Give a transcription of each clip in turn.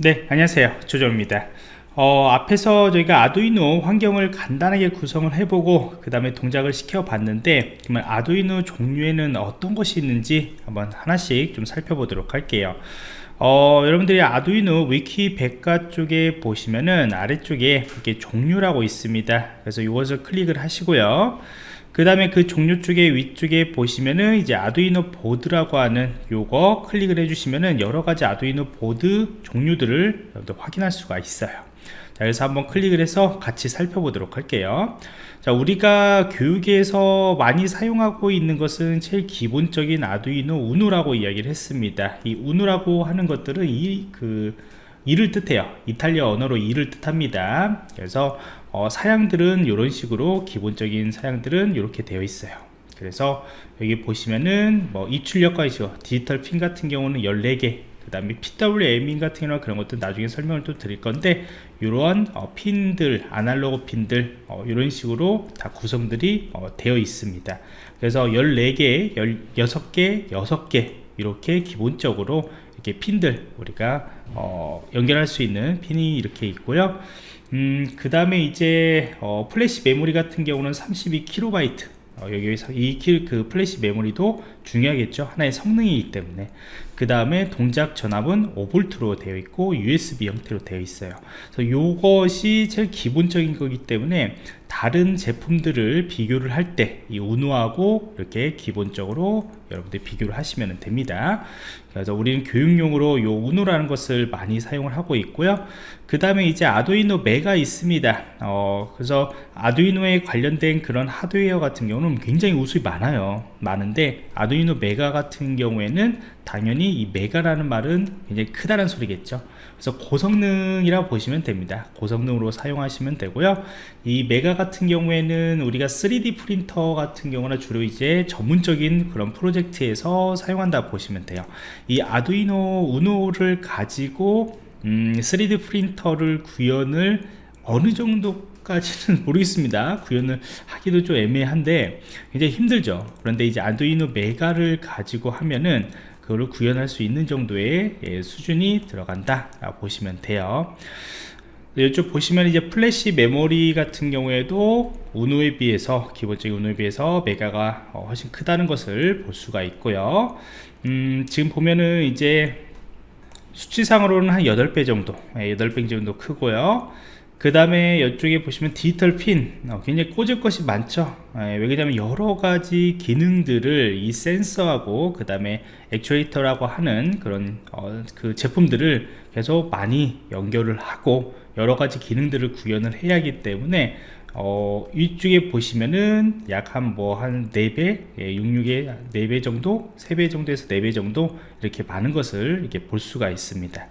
네 안녕하세요. 조정입니다. 어, 앞에서 저희가 아두이노 환경을 간단하게 구성을 해보고 그 다음에 동작을 시켜 봤는데 그러면 아두이노 종류에는 어떤 것이 있는지 한번 하나씩 좀 살펴보도록 할게요. 어, 여러분들이 아두이노 위키 백과 쪽에 보시면은 아래쪽에 이렇게 종류라고 있습니다. 그래서 이것을 클릭을 하시고요 그 다음에 그 종류 쪽에 위쪽에 보시면은 이제 아두이노 보드라고 하는 요거 클릭을 해주시면은 여러가지 아두이노 보드 종류들을 확인할 수가 있어요. 자 그래서 한번 클릭을 해서 같이 살펴보도록 할게요. 자 우리가 교육에서 많이 사용하고 있는 것은 제일 기본적인 아두이노 우누라고 이야기를 했습니다. 이 우누라고 하는 것들은 이그 이를 뜻해요. 이탈리아 언어로 이를 뜻합니다. 그래서 어, 사양들은 이런 식으로 기본적인 사양들은 이렇게 되어 있어요. 그래서 여기 보시면은 뭐 입출력과 있죠 디지털 핀 같은 경우는 14개 그 다음에 PWM인 같은 경우는 그런 것도 나중에 설명을 또 드릴 건데 이러한 어, 핀들 아날로그 핀들 어, 이런 식으로 다 구성들이 어, 되어 있습니다. 그래서 14개 16개 6개 이렇게 기본적으로 이렇게 핀들 우리가 어, 연결할 수 있는 핀이 이렇게 있고요. 음, 그 다음에 이제 어, 플래시 메모리 같은 경우는 32KB 어, 여기서 이 그 플래시 메모리도 중요하겠죠. 하나의 성능이기 때문에 그 다음에 동작 전압은 5V로 되어 있고 USB 형태로 되어 있어요. 그래서 이것이 제일 기본적인 거기 때문에 다른 제품들을 비교를 할 때이 우누하고 이렇게 기본적으로 여러분들 비교를 하시면 됩니다. 그래서 우리는 교육용으로 요 우누라는 것을 많이 사용을 하고 있고요. 그 다음에 이제 아두이노 메가 있습니다. 어, 그래서 아두이노에 관련된 그런 하드웨어 같은 경우는 굉장히 우수히 많아요. 많은데 아두이노 메가 같은 경우에는 당연히 이 메가라는 말은 굉장히 크다는 소리겠죠. 그래서 고성능이라고 보시면 됩니다. 고성능으로 사용하시면 되고요. 이 메가 같은 경우에는 우리가 3D 프린터 같은 경우나 주로 이제 전문적인 그런 프로젝트에서 사용한다 보시면 돼요. 이 아두이노 우노를 가지고 음, 3D 프린터를 구현을 어느 정도 까지는 모르겠습니다. 구현을 하기도 좀 애매한데 굉장히 힘들죠. 그런데 이제 아두이노 메가를 가지고 하면은 그거를 구현할 수 있는 정도의 예, 수준이 들어간다 보시면 돼요. 이쪽 보시면 이제 플래시 메모리 같은 경우에도 우노에 비해서 기본적인 우노에 비해서 메가가 어, 훨씬 크다는 것을 볼 수가 있고요. 음, 지금 보면은 이제 수치상으로는 한 8배 정도 8배 예, 정도 크고요 그 다음에 이쪽에 보시면 디지털 핀 어, 굉장히 꽂을 것이 많죠 예, 왜 그러냐면 여러가지 기능들을 이 센서하고 그 다음에 액추에이터라고 하는 그런 어, 그 제품들을 계속 많이 연결을 하고 여러가지 기능들을 구현을 해야 하기 때문에 어, 이쪽에 보시면은 약 한 뭐 한 4배, 예, 66에 4배 정도, 3배 정도에서 4배 정도 이렇게 많은 것을 이렇게 볼 수가 있습니다.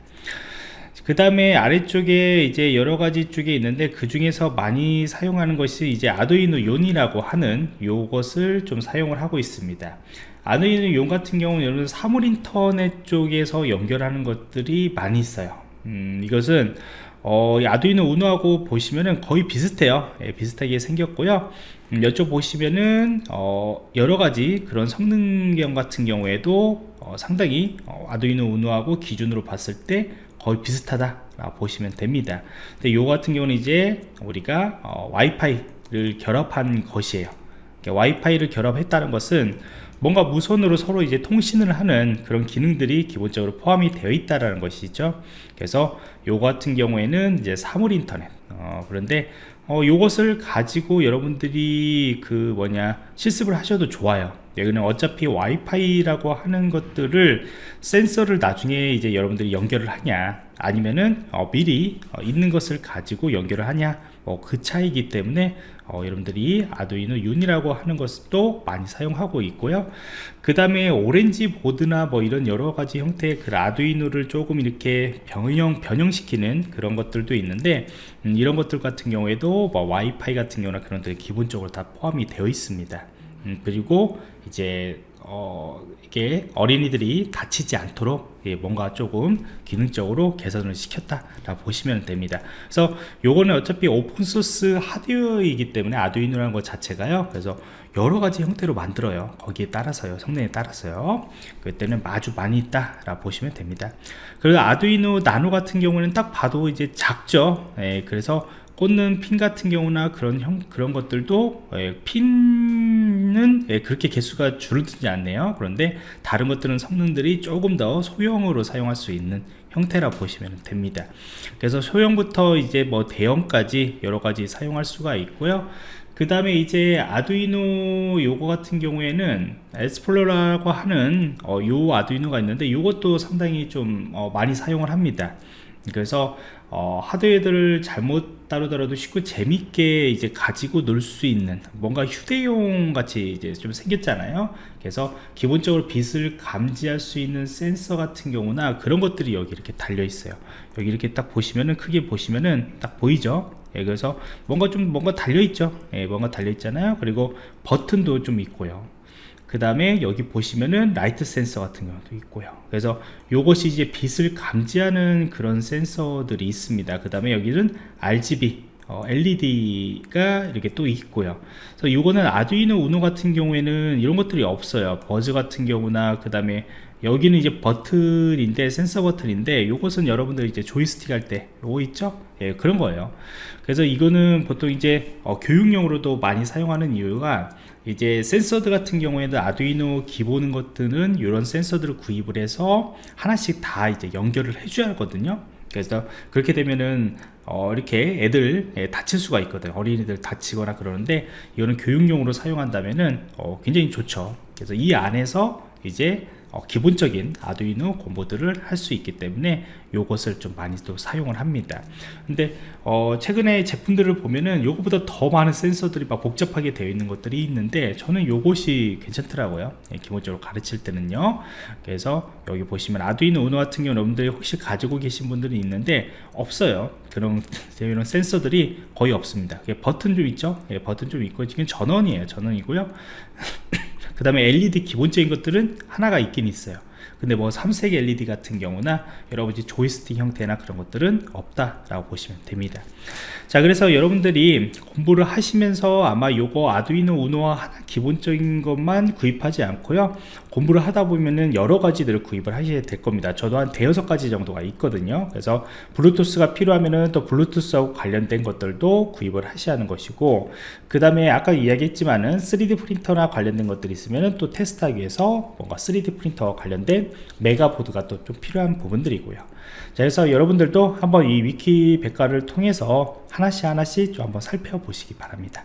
그 다음에 아래쪽에 이제 여러 가지 쪽에 있는데 그 중에서 많이 사용하는 것이 이제 아두이노 용이라고 하는 요것을 좀 사용을 하고 있습니다. 아두이노 용 같은 경우는 여러분 사물 인터넷 쪽에서 연결하는 것들이 많이 있어요. 음, 이것은 어, 아두이노 우노하고 보시면은 거의 비슷해요. 예, 비슷하게 생겼고요. 음, 이쪽 보시면은 어, 여러가지 그런 성능경 같은 경우에도 어, 상당히 어, 아두이노 우노하고 기준으로 봤을 때 거의 비슷하다 보시면 됩니다. 근데 요 같은 경우는 이제 우리가 어, 와이파이를 결합한 것이에요. 와이파이를 결합했다는 것은 뭔가 무선으로 서로 이제 통신을 하는 그런 기능들이 기본적으로 포함이 되어 있다라는 것이죠. 그래서 요 같은 경우에는 이제 사물 인터넷 어, 그런데 어, 요것을 가지고 여러분들이 그 뭐냐 실습을 하셔도 좋아요 여기는 어차피 와이파이라고 하는 것들을 센서를 나중에 이제 여러분들이 연결을 하냐 아니면은 어, 미리 어, 있는 것을 가지고 연결을 하냐 뭐 그 차이기 때문에 어, 여러분들이 아두이노 윤이라고 하는 것도 많이 사용하고 있고요. 그 다음에 오렌지 보드나 뭐 이런 여러 가지 형태의 그 아두이노를 조금 이렇게 변형 변형시키는 그런 것들도 있는데 음, 이런 것들 같은 경우에도 뭐 와이파이 같은 경우나 그런 것들이 기본적으로 다 포함이 되어 있습니다 음, 그리고 이제 어, 이게 어린이들이 다치지 않도록 예, 뭔가 조금 기능적으로 개선을 시켰다라고 보시면 됩니다. 그래서 요거는 어차피 오픈소스 하드웨어이기 때문에 아두이노라는 것 자체가요. 그래서 여러 가지 형태로 만들어요. 거기에 따라서요. 성능에 따라서요. 그때는 아주 많이 있다라고 보시면 됩니다. 그리고 아두이노 나노 같은 경우는 딱 봐도 이제 작죠. 예, 그래서 꽂는 핀 같은 경우나 그런 형 그런 것들도 예, 핀은 예, 그렇게 개수가 줄어들지 않네요. 그런데 다른 것들은 성능들이 조금 더 소형으로 사용할 수 있는 형태라 보시면 됩니다. 그래서 소형부터 이제 뭐 대형까지 여러 가지 사용할 수가 있고요. 그 다음에 이제 아두이노 요거 같은 경우에는 에스플로라고 하는 어, 요 아두이노가 있는데 요것도 상당히 좀 어, 많이 사용을 합니다 그래서 어, 하드웨어들을 잘못 다루더라도 쉽고 재밌게 이제 가지고 놀 수 있는 뭔가 휴대용 같이 이제 좀 생겼잖아요. 그래서 기본적으로 빛을 감지할 수 있는 센서 같은 경우나 그런 것들이 여기 이렇게 달려 있어요. 여기 이렇게 딱 보시면은 크게 보시면은 딱 보이죠? 예, 그래서 뭔가 좀 뭔가 달려 있죠? 예, 뭔가 달려 있잖아요. 그리고 버튼도 좀 있고요 그 다음에 여기 보시면은 라이트 센서 같은 경우도 있고요. 그래서 요것이 이제 빛을 감지하는 그런 센서들이 있습니다. 그 다음에 여기는 RGB 어, LED가 이렇게 또 있고요. 그래서 요거는 아두이노 우노 같은 경우에는 이런 것들이 없어요. 버즈 같은 경우나 그 다음에 여기는 이제 버튼인데 센서 버튼인데 요것은 여러분들 이제 조이스틱 할 때 요거 있죠? 예 그런 거예요. 그래서 이거는 보통 이제 어, 교육용으로도 많이 사용하는 이유가 이제 센서들 같은 경우에는 아두이노 기본 것들은 이런 센서들을 구입을 해서 하나씩 다 이제 연결을 해줘야 하거든요 그래서 그렇게 되면은 어, 이렇게 애들 예, 다칠 수가 있거든. 어린이들 다치거나 그러는데 이거는 교육용으로 사용한다면은 어, 굉장히 좋죠. 그래서 이 안에서 이제 어, 기본적인 아두이노 공보들을 할 수 있기 때문에 이것을 좀 많이 또 사용을 합니다. 근데 어, 최근에 제품들을 보면은 요거보다 더 많은 센서들이 막 복잡하게 되어 있는 것들이 있는데 저는 요것이 괜찮더라고요. 예, 기본적으로 가르칠 때는요. 그래서 여기 보시면 아두이노 우노 같은 경우 여러분들이 혹시 가지고 계신 분들이 있는데 없어요. 그런 이런 센서들이 거의 없습니다. 버튼 좀 있죠? 예, 버튼 좀 있고 지금 전원이에요. 전원이고요 그 다음에 LED 기본적인 것들은 하나가 있긴 있어요 근데 뭐 삼색 LED 같은 경우나 여러분이 조이스틱 형태나 그런 것들은 없다라고 보시면 됩니다. 자 그래서 여러분들이 공부를 하시면서 아마 요거 아두이노 우노와 하나 기본적인 것만 구입하지 않고요. 공부를 하다 보면은 여러 가지들을 구입을 하셔야 될 겁니다. 저도 한 대여섯 가지 정도가 있거든요. 그래서 블루투스가 필요하면은 또 블루투스하고 관련된 것들도 구입을 하셔야 하는 것이고 그 다음에 아까 이야기했지만은 3D 프린터나 관련된 것들이 있으면은 또 테스트하기 위해서 뭔가 3D 프린터와 관련된 메가보드가 또 좀 필요한 부분들이고요. 자 그래서 여러분들도 한번 이 위키 백과를 통해서 하나씩 하나씩 좀 한번 살펴보시기 바랍니다